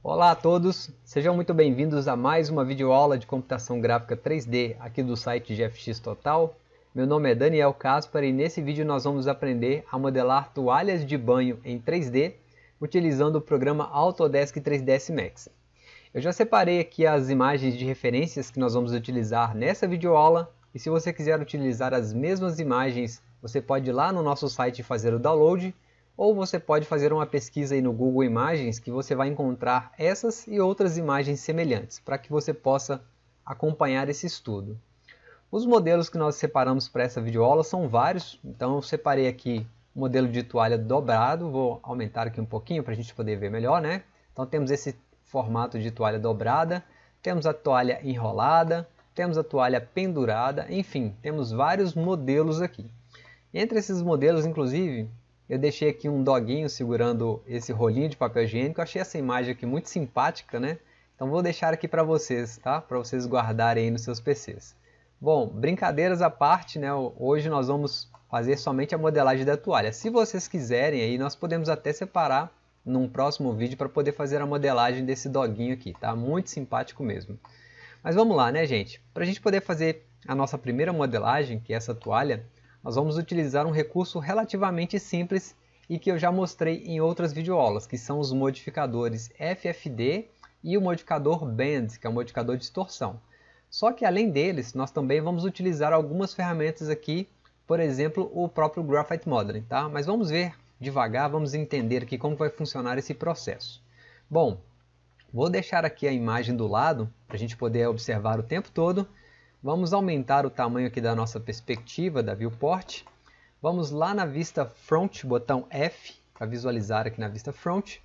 Olá a todos, sejam muito bem-vindos a mais uma videoaula de computação gráfica 3D aqui do site GFX Total. Meu nome é Daniel Caspar e nesse vídeo nós vamos aprender a modelar toalhas de banho em 3D utilizando o programa Autodesk 3ds Max. Eu já separei aqui as imagens de referências que nós vamos utilizar nessa videoaula e se você quiser utilizar as mesmas imagens, você pode ir lá no nosso site fazer o download ou você pode fazer uma pesquisa aí no Google Imagens que você vai encontrar essas e outras imagens semelhantes para que você possa acompanhar esse estudo. Os modelos que nós separamos para essa videoaula são vários, então eu separei aqui o modelo de toalha dobrado, vou aumentar aqui um pouquinho para a gente poder ver melhor, né? Então temos esse formato de toalha dobrada, temos a toalha enrolada, temos a toalha pendurada, enfim, temos vários modelos aqui. Entre esses modelos, inclusive, eu deixei aqui um doguinho segurando esse rolinho de papel higiênico, eu achei essa imagem aqui muito simpática, né? Então vou deixar aqui para vocês, tá? Para vocês guardarem aí nos seus PCs. Bom, brincadeiras à parte, né? Hoje nós vamos fazer somente a modelagem da toalha. Se vocês quiserem, aí nós podemos até separar num próximo vídeo para poder fazer a modelagem desse doguinho aqui, tá? Muito simpático mesmo. Mas vamos lá, né, gente? Para a gente poder fazer a nossa primeira modelagem, que é essa toalha, nós vamos utilizar um recurso relativamente simples e que eu já mostrei em outras videoaulas, que são os modificadores FFD e o modificador Bend, que é o modificador de distorção. Só que além deles, nós também vamos utilizar algumas ferramentas aqui, por exemplo, o próprio Graphite Modeling, tá? Mas vamos ver devagar, vamos entender aqui como vai funcionar esse processo. Bom, vou deixar aqui a imagem do lado, para a gente poder observar o tempo todo. Vamos aumentar o tamanho aqui da nossa perspectiva, da viewport. Vamos lá na vista front, botão F, para visualizar aqui na vista front.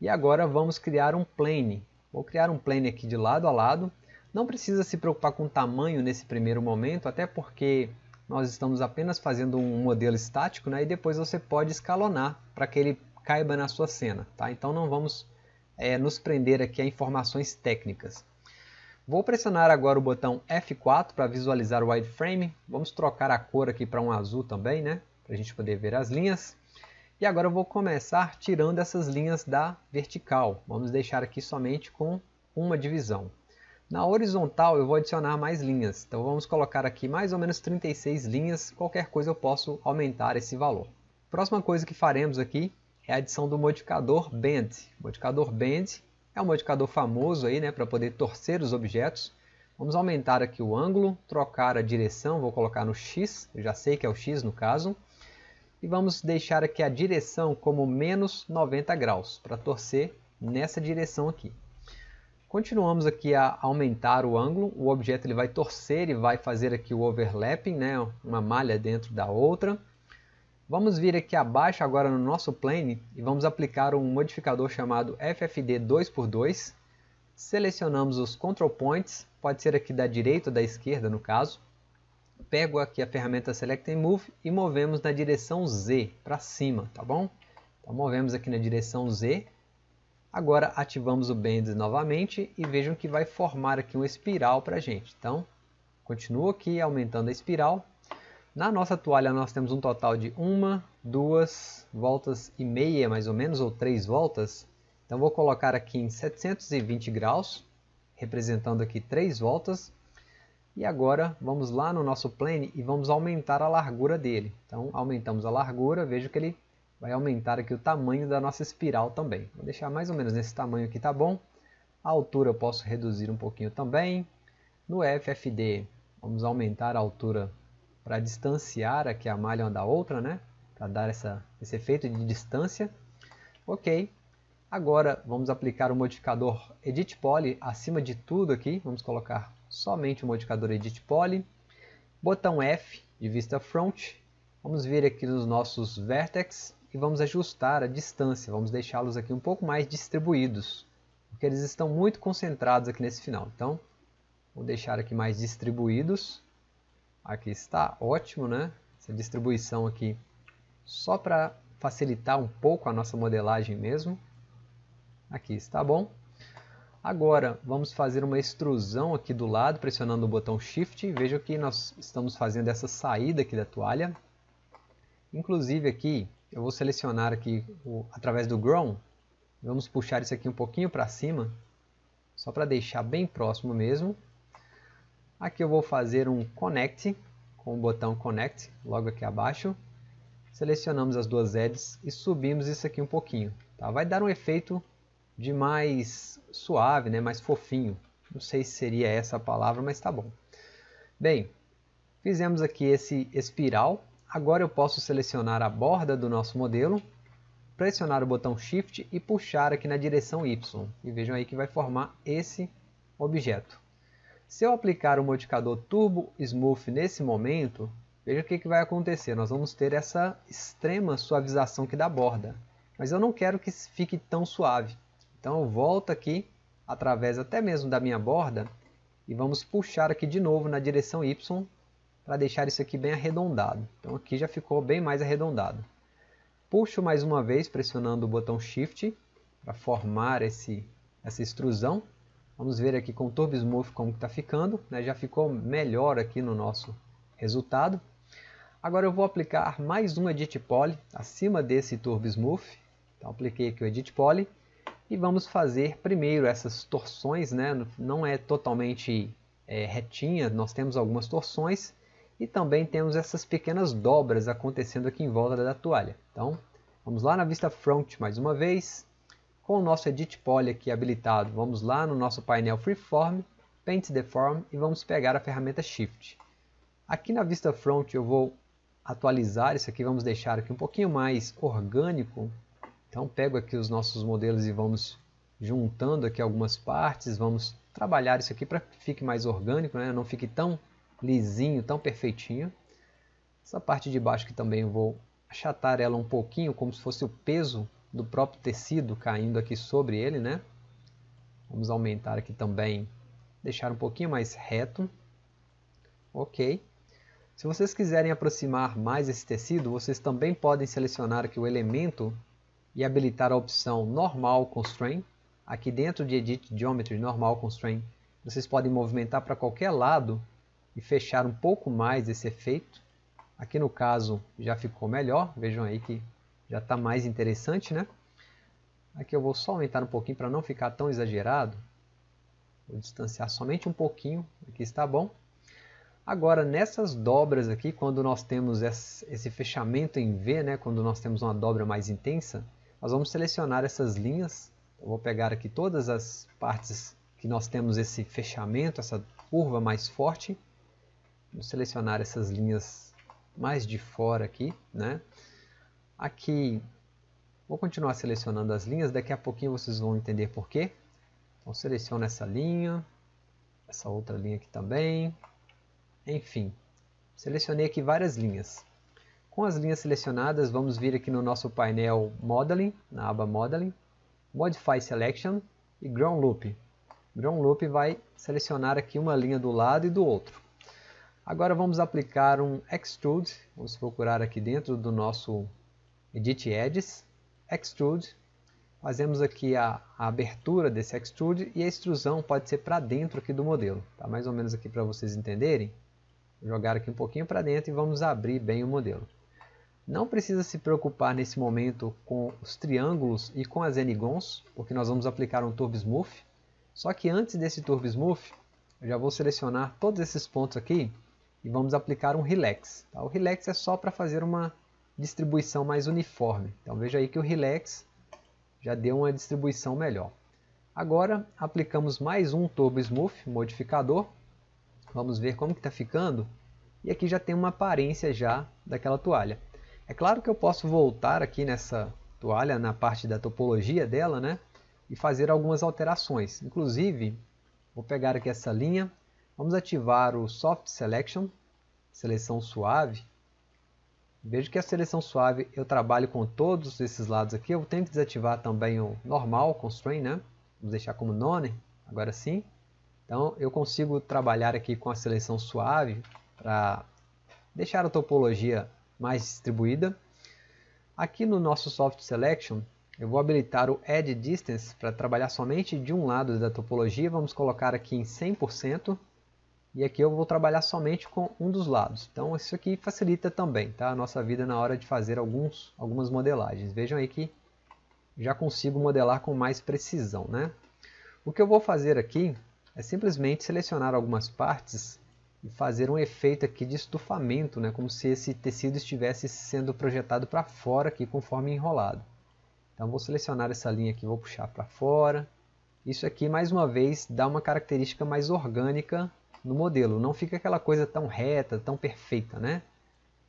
E agora vamos criar um plane. Vou criar um plane aqui de lado a lado. Não precisa se preocupar com o tamanho nesse primeiro momento, até porque nós estamos apenas fazendo um modelo estático, né? e depois você pode escalonar para que ele caiba na sua cena. Tá? Então não vamos é, nos prender aqui a informações técnicas. Vou pressionar agora o botão F4 para visualizar o wireframe. Vamos trocar a cor aqui para um azul também, né? para a gente poder ver as linhas. E agora eu vou começar tirando essas linhas da vertical. Vamos deixar aqui somente com uma divisão. Na horizontal eu vou adicionar mais linhas, então vamos colocar aqui mais ou menos 36 linhas, qualquer coisa eu posso aumentar esse valor. Próxima coisa que faremos aqui é a adição do modificador Bend. O modificador Bend é um modificador famoso aí, né, para poder torcer os objetos. Vamos aumentar aqui o ângulo, trocar a direção, vou colocar no X, eu já sei que é o X no caso. E vamos deixar aqui a direção como menos 90 graus, para torcer nessa direção aqui. Continuamos aqui a aumentar o ângulo, o objeto ele vai torcer e vai fazer aqui o overlapping, né, uma malha dentro da outra. Vamos vir aqui abaixo agora no nosso plane e vamos aplicar um modificador chamado FFD 2x2. Selecionamos os control points, pode ser aqui da direita ou da esquerda no caso. Pego aqui a ferramenta Select and Move e movemos na direção Z, para cima, tá bom? Então movemos aqui na direção Z Agora ativamos o Bend novamente e vejam que vai formar aqui uma espiral para a gente. Então, continuo aqui aumentando a espiral. Na nossa toalha nós temos um total de uma, duas voltas e meia mais ou menos, ou três voltas. Então vou colocar aqui em 720 graus, representando aqui três voltas. E agora vamos lá no nosso plane e vamos aumentar a largura dele. Então aumentamos a largura, vejo que ele vai aumentar aqui o tamanho da nossa espiral também. Vou deixar mais ou menos nesse tamanho aqui, tá bom? A altura eu posso reduzir um pouquinho também. No FFD, vamos aumentar a altura para distanciar aqui a malha uma da outra, né? Para dar essa, esse efeito de distância. Ok. Agora vamos aplicar o modificador Edit Poly acima de tudo aqui. Vamos colocar somente o modificador Edit Poly. Botão F de vista front. Vamos vir aqui nos nossos vertex e vamos ajustar a distância, vamos deixá-los aqui um pouco mais distribuídos, porque eles estão muito concentrados aqui nesse final. Então, vou deixar aqui mais distribuídos. Aqui está, ótimo, né? Essa distribuição aqui só para facilitar um pouco a nossa modelagem mesmo. Aqui está bom. Agora, vamos fazer uma extrusão aqui do lado, pressionando o botão Shift. Veja que nós estamos fazendo essa saída aqui da toalha. Inclusive aqui, eu vou selecionar aqui o, através do Grown, Vamos puxar isso aqui um pouquinho para cima, só para deixar bem próximo mesmo. Aqui eu vou fazer um Connect, com o botão Connect, logo aqui abaixo. Selecionamos as duas edges e subimos isso aqui um pouquinho. Tá? Vai dar um efeito de mais suave, né? mais fofinho. Não sei se seria essa a palavra, mas tá bom. Bem, fizemos aqui esse espiral. Agora eu posso selecionar a borda do nosso modelo, pressionar o botão Shift e puxar aqui na direção Y. E vejam aí que vai formar esse objeto. Se eu aplicar o modificador Turbo Smooth nesse momento, veja o que, que vai acontecer. Nós vamos ter essa extrema suavização aqui da borda. Mas eu não quero que fique tão suave. Então eu volto aqui, através até mesmo da minha borda, e vamos puxar aqui de novo na direção Y, para deixar isso aqui bem arredondado. Então aqui já ficou bem mais arredondado. Puxo mais uma vez, pressionando o botão Shift, para formar esse, essa extrusão. Vamos ver aqui com o Turbo Smooth como está ficando. Né? Já ficou melhor aqui no nosso resultado. Agora eu vou aplicar mais um Edit Poly acima desse Turbo Smooth. Então apliquei aqui o Edit Poly. E vamos fazer primeiro essas torções. Né? Não é totalmente é, retinha, nós temos algumas torções. E também temos essas pequenas dobras acontecendo aqui em volta da toalha. Então, vamos lá na vista front mais uma vez. Com o nosso Edit Poly aqui habilitado, vamos lá no nosso painel Freeform, Paint Deform e vamos pegar a ferramenta Shift. Aqui na vista front eu vou atualizar isso aqui, vamos deixar aqui um pouquinho mais orgânico. Então pego aqui os nossos modelos e vamos juntando aqui algumas partes, vamos trabalhar isso aqui para que fique mais orgânico, né? não fique tão lisinho, tão perfeitinho. Essa parte de baixo que também eu vou achatar ela um pouquinho, como se fosse o peso do próprio tecido caindo aqui sobre ele, né? Vamos aumentar aqui também, deixar um pouquinho mais reto. Ok. Se vocês quiserem aproximar mais esse tecido, vocês também podem selecionar aqui o elemento e habilitar a opção Normal Constraint. Aqui dentro de Edit Geometry Normal Constraint, vocês podem movimentar para qualquer lado e fechar um pouco mais esse efeito. Aqui no caso já ficou melhor, vejam aí que já está mais interessante, né? Aqui eu vou só aumentar um pouquinho para não ficar tão exagerado. Vou distanciar somente um pouquinho, aqui está bom. Agora, nessas dobras aqui, quando nós temos esse fechamento em V, né, quando nós temos uma dobra mais intensa, nós vamos selecionar essas linhas. Eu vou pegar aqui todas as partes que nós temos esse fechamento, essa curva mais forte. Vou selecionar essas linhas mais de fora aqui, né? Aqui, vou continuar selecionando as linhas, daqui a pouquinho vocês vão entender por quê. Então, seleciono essa linha, essa outra linha aqui também. Enfim, selecionei aqui várias linhas. Com as linhas selecionadas, vamos vir aqui no nosso painel Modeling, na aba Modeling, Modify Selection e Ground Loop. Ground Loop vai selecionar aqui uma linha do lado e do outro. Agora vamos aplicar um Extrude, vamos procurar aqui dentro do nosso Edit Edges, Extrude, fazemos aqui a, a, abertura desse Extrude e a extrusão pode ser para dentro aqui do modelo, tá? mais ou menos aqui para vocês entenderem. Vou jogar aqui um pouquinho para dentro e vamos abrir bem o modelo. Não precisa se preocupar nesse momento com os triângulos e com as N-gons, porque nós vamos aplicar um Turbo Smooth. Só que antes desse Turbo Smooth, eu já vou selecionar todos esses pontos aqui e vamos aplicar um Relax. Tá? O Relax é só para fazer uma distribuição mais uniforme. Então veja aí que o Relax já deu uma distribuição melhor. Agora aplicamos mais um Turbo Smooth modificador. Vamos ver como está ficando. E aqui já tem uma aparência já daquela toalha. É claro que eu posso voltar aqui nessa toalha, na parte da topologia dela, né? E fazer algumas alterações. Inclusive, vou pegar aqui essa linha, vamos ativar o Soft Selection, seleção suave, Veja que a seleção suave eu trabalho com todos esses lados aqui. Eu tenho que desativar também o normal constraint, né? Vamos deixar como none, agora sim. Então eu consigo trabalhar aqui com a seleção suave para deixar a topologia mais distribuída. Aqui no nosso Soft Selection eu vou habilitar o Add Distance para trabalhar somente de um lado da topologia. Vamos colocar aqui em 100%. E aqui eu vou trabalhar somente com um dos lados. Então isso aqui facilita também tá? a nossa vida na hora de fazer alguns, algumas modelagens. Vejam aí que já consigo modelar com mais precisão. Né? O que eu vou fazer aqui é simplesmente selecionar algumas partes e fazer um efeito aqui de estufamento, né? como se esse tecido estivesse sendo projetado para fora aqui conforme enrolado. Então vou selecionar essa linha aqui, vou puxar para fora. Isso aqui, mais uma vez, dá uma característica mais orgânica no modelo. Não fica aquela coisa tão reta, tão perfeita, né?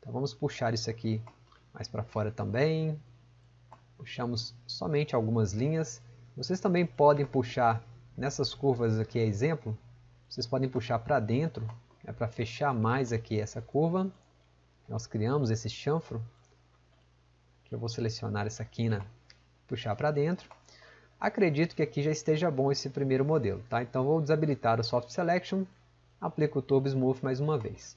Então vamos puxar isso aqui mais para fora também. Puxamos somente algumas linhas. Vocês também podem puxar nessas curvas aqui, exemplo, vocês podem puxar para dentro, é para fechar mais aqui essa curva. Nós criamos esse chanfro. Que eu vou selecionar essa quina, puxar para dentro. Acredito que aqui já esteja bom esse primeiro modelo, tá? Então vou desabilitar o Soft Selection, aplico o Turbo Smooth mais uma vez.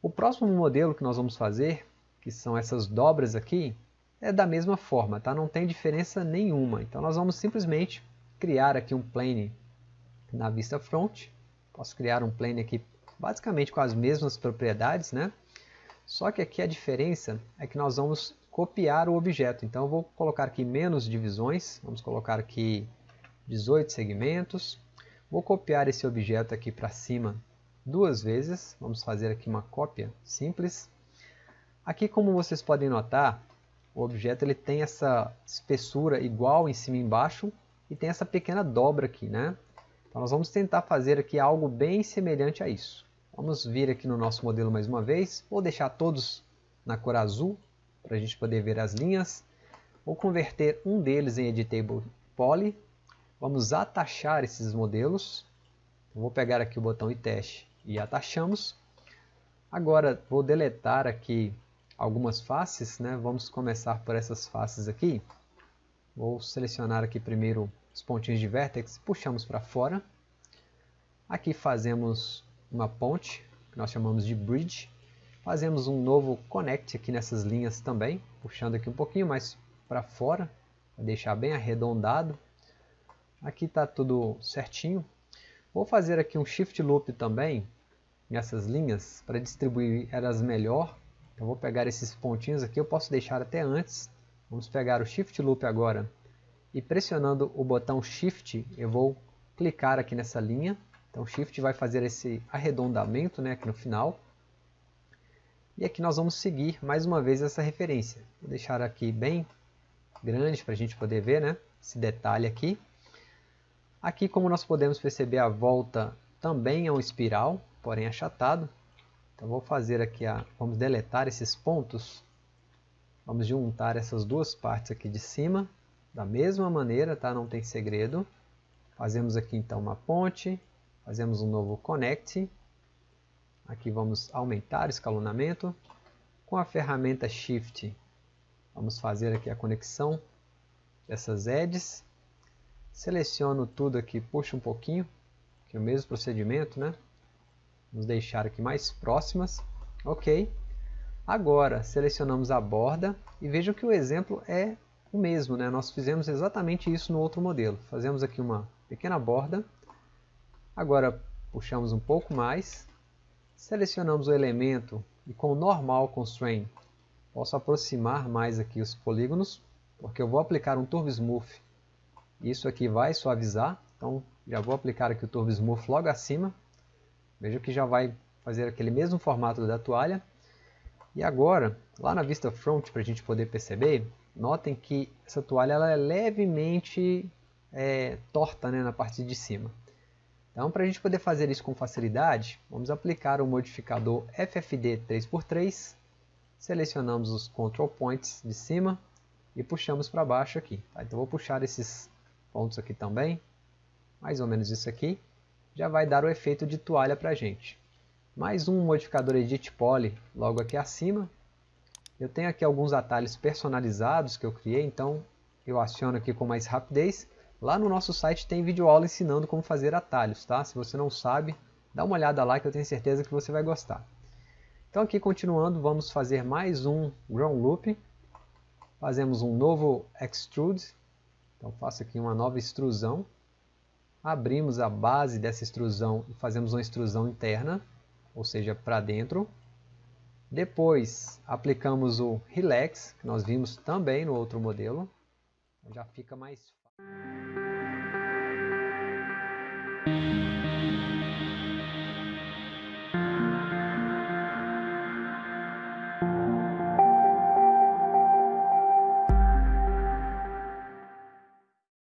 O próximo modelo que nós vamos fazer, que são essas dobras aqui, é da mesma forma, tá? Não tem diferença nenhuma. Então nós vamos simplesmente criar aqui um plane na vista front. Posso criar um plane aqui basicamente com as mesmas propriedades, né? Só que aqui a diferença é que nós vamos copiar o objeto. Então eu vou colocar aqui menos divisões, vamos colocar aqui 18 segmentos. Vou copiar esse objeto aqui para cima duas vezes. Vamos fazer aqui uma cópia simples. Aqui, como vocês podem notar, o objeto ele tem essa espessura igual em cima e embaixo e tem essa pequena dobra aqui, né? Então nós vamos tentar fazer aqui algo bem semelhante a isso. Vamos vir aqui no nosso modelo mais uma vez. Vou deixar todos na cor azul para a gente poder ver as linhas. Vou converter um deles em Editable Poly. Vamos atachar esses modelos. vou pegar aqui o botão e teste e atachamos. Agora vou deletar aqui algumas faces, né? vamos começar por essas faces aqui. Vou selecionar aqui primeiro os pontinhos de vértex, puxamos para fora. Aqui fazemos uma ponte, que nós chamamos de bridge. Fazemos um novo connect aqui nessas linhas também, puxando aqui um pouquinho mais para fora, para deixar bem arredondado. Aqui está tudo certinho. Vou fazer aqui um shift loop também nessas linhas para distribuir elas melhor. Eu vou pegar esses pontinhos aqui, eu posso deixar até antes. Vamos pegar o shift loop agora e pressionando o botão shift eu vou clicar aqui nessa linha. Então shift vai fazer esse arredondamento né, aqui no final. E aqui nós vamos seguir mais uma vez essa referência. Vou deixar aqui bem grande para a gente poder ver né, esse detalhe aqui. Aqui, como nós podemos perceber, a volta também é um espiral, porém achatado. Então vou fazer aqui, a, vamos deletar esses pontos. Vamos juntar essas duas partes aqui de cima, da mesma maneira, tá? não tem segredo. Fazemos aqui então uma ponte, fazemos um novo connect. Aqui vamos aumentar o escalonamento. Com a ferramenta Shift, vamos fazer aqui a conexão dessas edges. Seleciono tudo aqui, puxo um pouquinho, que é o mesmo procedimento, né? Vamos deixar aqui mais próximas. Ok. Agora, selecionamos a borda e vejam que o exemplo é o mesmo, né? Nós fizemos exatamente isso no outro modelo. Fazemos aqui uma pequena borda. Agora, puxamos um pouco mais. Selecionamos o elemento e com o Normal Constraint, posso aproximar mais aqui os polígonos, porque eu vou aplicar um Turbo Smooth isso aqui vai suavizar, então já vou aplicar aqui o Turbo Smooth logo acima. Veja que já vai fazer aquele mesmo formato da toalha. E agora, lá na vista front, para a gente poder perceber, notem que essa toalha ela é levemente é, torta né, na parte de cima. Então, para a gente poder fazer isso com facilidade, vamos aplicar o modificador FFD 3x3, selecionamos os control points de cima e puxamos para baixo aqui. Tá? Então, vou puxar esses pontos aqui também, mais ou menos isso aqui, já vai dar o efeito de toalha para a gente. Mais um modificador Edit Poly logo aqui acima. Eu tenho aqui alguns atalhos personalizados que eu criei, então eu aciono aqui com mais rapidez. Lá no nosso site tem vídeo aula ensinando como fazer atalhos, tá? Se você não sabe, dá uma olhada lá que eu tenho certeza que você vai gostar. Então aqui continuando, vamos fazer mais um Ground Loop. Fazemos um novo Extrude, então faço aqui uma nova extrusão. Abrimos a base dessa extrusão e fazemos uma extrusão interna, ou seja, para dentro. Depois aplicamos o Relax, que nós vimos também no outro modelo. já fica mais fácil.